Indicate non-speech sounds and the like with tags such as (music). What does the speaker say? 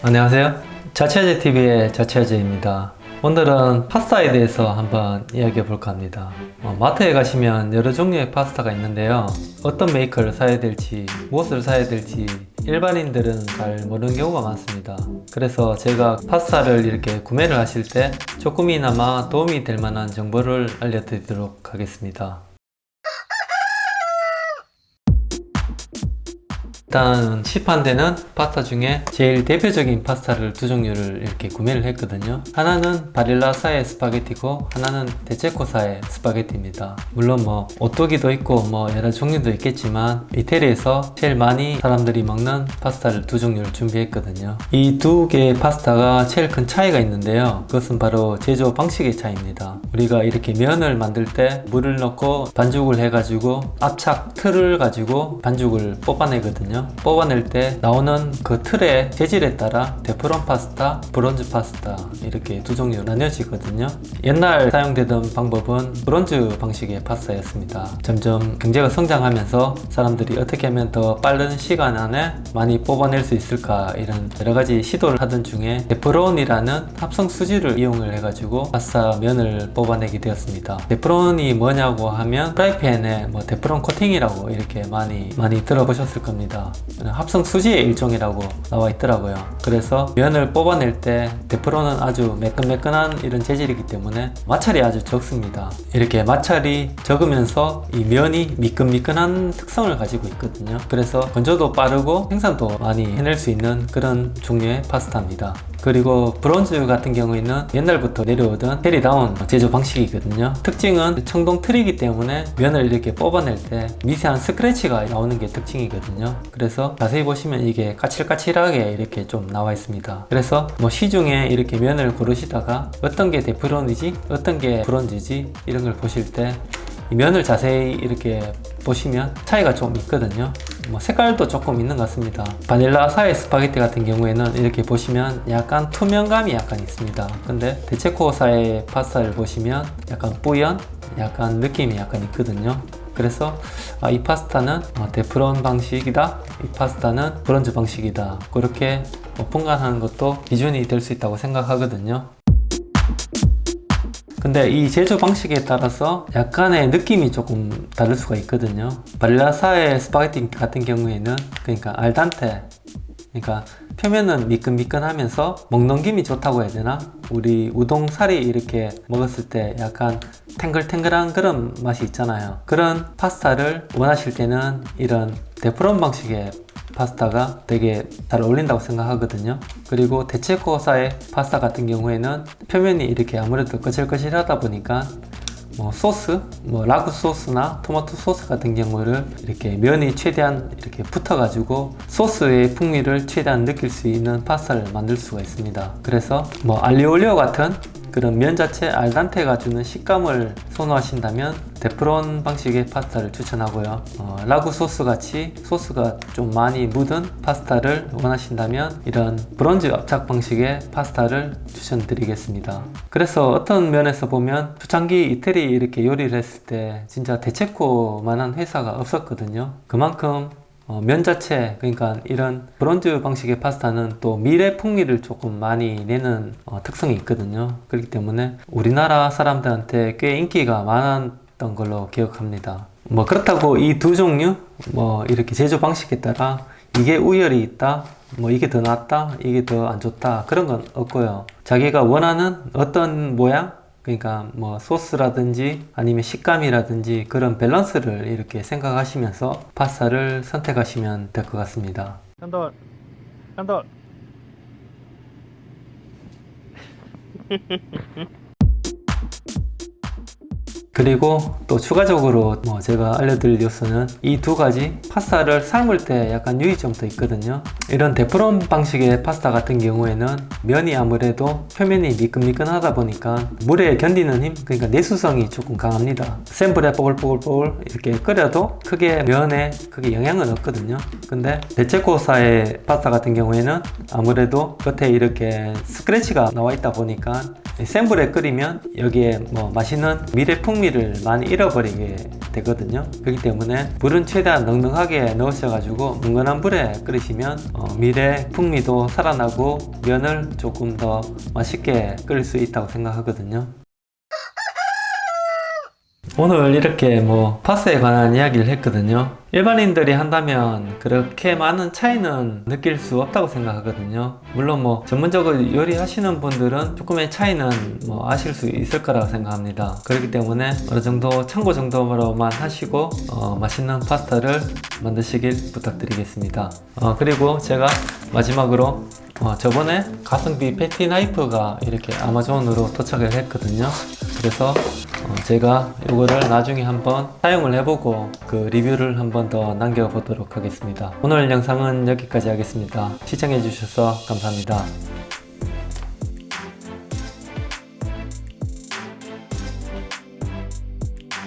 안녕하세요. 자취아재 TV의 자취아재입니다. 오늘은 파스타에 대해서 한번 이야기해 볼까 합니다. 어, 마트에 가시면 여러 종류의 파스타가 있는데요. 어떤 메이커를 사야 될지, 무엇을 사야 될지 일반인들은 잘 모르는 경우가 많습니다. 그래서 제가 파스타를 이렇게 구매를 하실 때 조금이나마 도움이 될 만한 정보를 알려드리도록 하겠습니다. 일단 시판되는 파스타 중에 제일 대표적인 파스타를 두 종류를 이렇게 구매를 했거든요. 하나는 바릴라사의 스파게티고 하나는 데체코사의 스파게티입니다. 물론 뭐 오뚜기도 있고 뭐 여러 종류도 있겠지만 이태리에서 제일 많이 사람들이 먹는 파스타를 두 종류를 준비했거든요. 이 두 개의 파스타가 제일 큰 차이가 있는데요. 그것은 바로 제조 방식의 차이입니다. 우리가 이렇게 면을 만들 때 물을 넣고 반죽을 해가지고 압착 틀을 가지고 반죽을 뽑아내거든요 있거든요 뽑아낼 때 나오는 그 틀의 재질에 따라 테프론 파스타, 브론즈 파스타 이렇게 두 종류 나뉘어지거든요. 옛날 사용되던 방법은 브론즈 방식의 파스타였습니다. 점점 경제가 성장하면서 사람들이 어떻게 하면 더 빠른 시간 안에 많이 뽑아낼 수 있을까 이런 여러가지 시도를 하던 중에 테프론이라는 합성 수지를 이용을 해가지고 파스타 면을 뽑아내게 되었습니다. 테프론이 뭐냐고 하면 프라이팬에 뭐 테프론 코팅이라고 이렇게 많이 많이 들어보셨을 겁니다 합성 수지의 일종이라고 나와 있더라고요. 그래서 면을 뽑아낼 때 테프론은 아주 매끈매끈한 이런 재질이기 때문에 마찰이 아주 적습니다. 이렇게 마찰이 적으면서 이 면이 미끈미끈한 특성을 가지고 있거든요. 그래서 건조도 빠르고 생산도 많이 해낼 수 있는 그런 종류의 파스타입니다. 그리고 브론즈 같은 경우에는 옛날부터 내려오던 테리다운 제조 방식이거든요. 특징은 청동 틀이기 때문에 면을 이렇게 뽑아낼 때 미세한 스크래치가 나오는 게 특징이거든요 그래서 자세히 보시면 이게 까칠까칠하게 이렇게 좀 나와 있습니다. 그래서 뭐 시중에 이렇게 면을 고르시다가 어떤 게 테프론이지 어떤 게 브론즈지 이런 걸 보실 때 면을 자세히 이렇게 보시면 차이가 좀 있거든요. 뭐 색깔도 조금 있는 것 같습니다. 바릴라 사의 스파게티 같은 경우에는 이렇게 보시면 약간 투명감이 약간 있습니다. 근데 데체코사의 파스타를 보시면 약간 뿌연 약간 느낌이 약간 있거든요 그래서 아, 이 파스타는 어, 테프론 방식이다. 이 파스타는 브론즈 방식이다. 그렇게 분간하는 것도 기준이 될 수 있다고 생각하거든요. 근데 이 제조 방식에 따라서 약간의 느낌이 조금 다를 수가 있거든요. 바릴라사의 스파게티 같은 경우에는 그러니까 알덴테 그러니까 표면은 미끈미끈하면서 먹넘김이 좋다고 해야 되나? 우리 우동사리 이렇게 먹었을 때 약간 탱글탱글한 그런 맛이 있잖아요 그런 파스타를 원하실 때는 이런 테프론 방식의 파스타가 되게 잘 어울린다고 생각하거든요 그리고 데체코사의 파스타 같은 경우에는 표면이 이렇게 아무래도 거칠거칠하다 보니까 뭐 소스, 뭐 라구 소스나 토마토 소스 같은 경우를 이렇게 면이 최대한 이렇게 붙어가지고 소스의 풍미를 최대한 느낄 수 있는 파스타를 만들 수가 있습니다. 그래서 뭐 알리오 올리오 같은 그런 면 자체 알덴테가 주는 식감을 선호하신다면 테프론 방식의 파스타를 추천하고요. 어, 라구 소스 같이 소스가 좀 많이 묻은 파스타를 원하신다면 이런 브론즈 압착 방식의 파스타를 추천드리겠습니다. 그래서 어떤 면에서 보면 초창기 이태리 이렇게 요리를 했을 때 진짜 대체코 만한 회사가 없었거든요. 그만큼 어, 면 자체 그러니까 이런 브론즈 방식의 파스타는 또 미래 풍미를 조금 많이 내는 어, 특성이 있거든요. 그렇기 때문에 우리나라 사람들한테 꽤 인기가 많았던 걸로 기억합니다. 뭐 그렇다고 이 두 종류 뭐 이렇게 제조 방식에 따라 이게 우열이 있다 뭐 이게 더 낫다 이게 더 안 좋다 그런 건 없고요. 자기가 원하는 어떤 모양 그러니까 뭐 소스라든지 아니면 식감이라든지 그런 밸런스를 이렇게 생각하시면서 파스타를 선택하시면 될 것 같습니다. 깐돌 깐돌 (laughs) 그리고 또 추가적으로 뭐 제가 알려드릴 뉴스는 이 두 가지 파스타를 삶을 때 약간 유의점도 있거든요. 이런 테프론 방식의 파스타 같은 경우에는 면이 아무래도 표면이 미끈미끈하다 보니까 물에 견디는 힘 그러니까 내수성이 조금 강합니다. 센 불에 뽀글뽀글뽀글 이렇게 끓여도 크게 면에 크게 영향은 없거든요. 근데 데체코사의 파스타 같은 경우에는 아무래도 겉에 이렇게 스크래치가 나와 있다 보니까 센 불에 끓이면 여기에 뭐 맛있는 밀의 풍미 풍미를 많이 잃어버리게 되거든요. 그렇기 때문에 물은 최대한 넉넉하게 넣으셔 가지고 은근한 불에 끓이시면 어, 밀의 풍미도 살아나고 면을 조금 더 맛있게 끓일 수 있다고 생각하거든요 오늘 이렇게 뭐 파스에 관한 이야기를 했거든요. 일반인들이 한다면 그렇게 많은 차이는 느낄 수 없다고 생각하거든요. 물론 뭐 전문적으로 요리하시는 분들은 조금의 차이는 뭐 아실 수 있을 거라고 생각합니다. 그렇기 때문에 어느 정도 참고 정도로만 하시고 어, 맛있는 파스타를 만드시길 부탁드리겠습니다. 어, 그리고 제가 마지막으로 어, 저번에 가성비 패티 나이프가 이렇게 아마존으로 도착을 했거든요. 그래서 어, 제가 이거를 나중에 한번 사용을 해보고 그 리뷰를 한번 더 남겨보도록 하겠습니다. 오늘 영상은 여기까지 하겠습니다. 시청해주셔서 감사합니다.